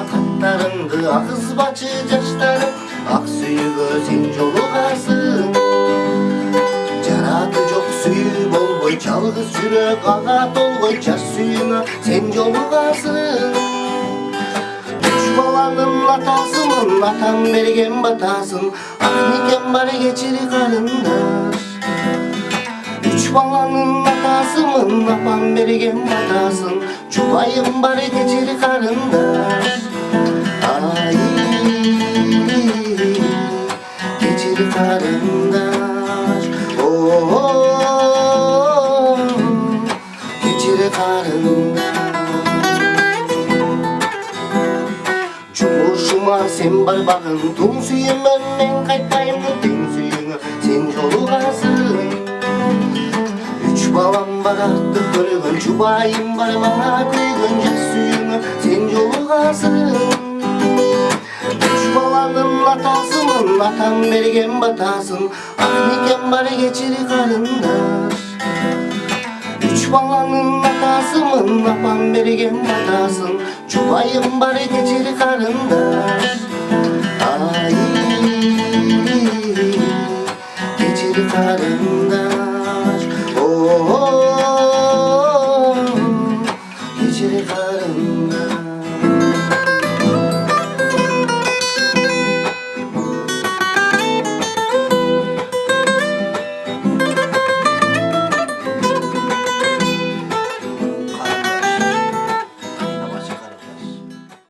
katlarındı Ağız başı yaşları Ak suyu sen jolugasın Жараты жоқ сүйі болбой жалғыз жүрек аға толгой жаш сүйүңө сен жолугасың үч баланын атасымын атам берген батасын ак никем бар кечир карындаш үч баланын атасымын апам берген батасын жубайым бар кечир карындаш Geçirip arınlar oh, oh, oh, Geçirip arınlar Cumhurşuma sen barbağın Tüm suyum önlen kaytayım. Tüm suyunu sen çoluğasın. Üç balam var artık kırgın Çubayım var bana kıygın Cek suyunu sen çoluğasın. aman batan bergen batasın. Ah niken bari geçir karınlar Üç balanın hatasımın apan bergen batasın. Çubayım bari geçir karınlar Ay